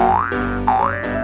Oi, oi, oi.